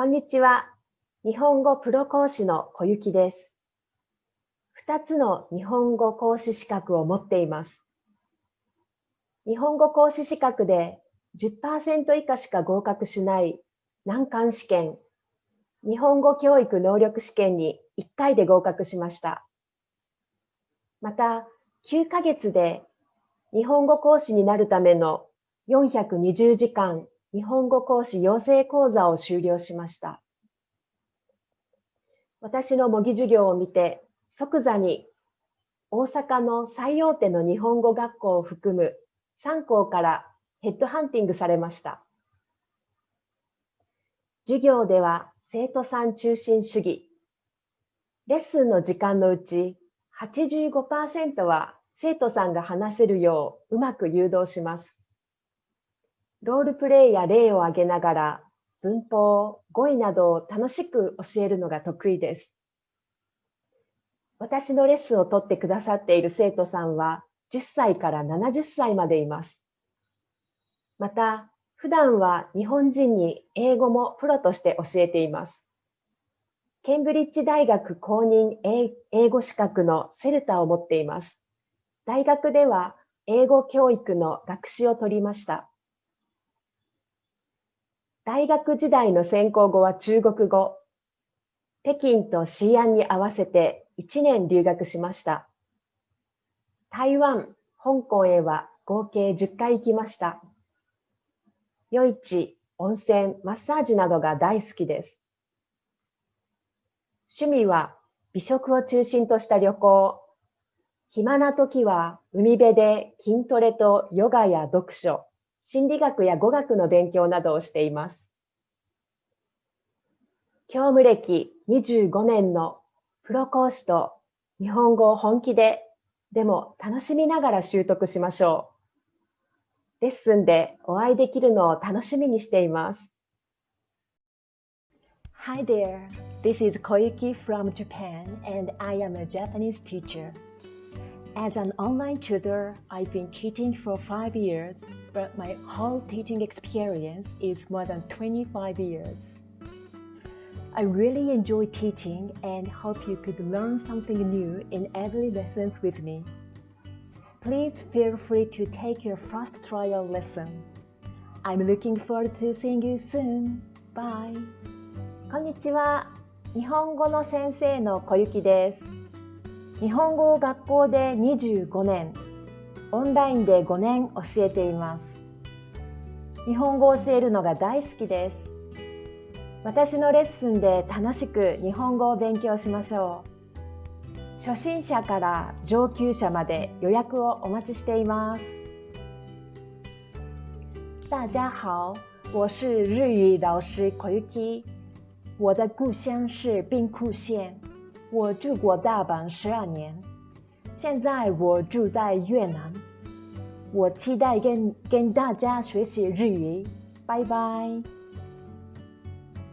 こんにちは。日本語プロ講師の小雪です。2つの日本語講師資格を持っています。日本語講師資格で10%以下しか合格しない難関試験、日本語教育能力試験に1回で合格しました。また、9ヶ月で日本語講師になるための420時間日本語講師養成講座を修了しました。私の模擬授業を見て即座に大阪の最大手の日本語学校を含む3校からヘッドハンティングされました。授業では生徒さん中心主義。レッスンの時間のうち85%は生徒さんが話せるよううまく誘導します。ロールプレイや例を挙げながら文法、語彙などを楽しく教えるのが得意です。私のレッスンを取ってくださっている生徒さんは10歳から70歳までいます。また、普段は日本人に英語もプロとして教えています。ケンブリッジ大学公認英語資格のセルタを持っています。大学では英語教育の学士を取りました。大学時代の専攻語は中国語。北京と西安に合わせて1年留学しました。台湾、香港へは合計10回行きました。夜市、温泉、マッサージなどが大好きです。趣味は美食を中心とした旅行。暇な時は海辺で筋トレとヨガや読書、心理学や語学の勉強などをしています。教務歴25年のプロ講師と日本語を本気で、でも楽しみながら習得しましょう。レッスンでお会いできるのを楽しみにしています。Hi there, this is Koyuki from Japan and I am a Japanese teacher. As an online tutor, I've been teaching for five years, but my whole teaching experience is more than 25 years. I really enjoy teaching and hope you could learn something new in every lessons with me. Please feel free to take your first trial lesson. I'm looking forward to seeing you soon. Bye. こんにちは。日本語の先生の小雪です。 日本語を学校で25年、オンラインで5年教えています。日本語を教えるのが大好きです。私のレッスンで楽しく日本語を勉強しましょう。初心者から上級者まで予約をお待ちしています。大家好，我是日语老师 Koyuki。我的故乡是兵库县。我住过大阪十二年，现在我住在越南。我期待跟跟大家学习日语，拜拜。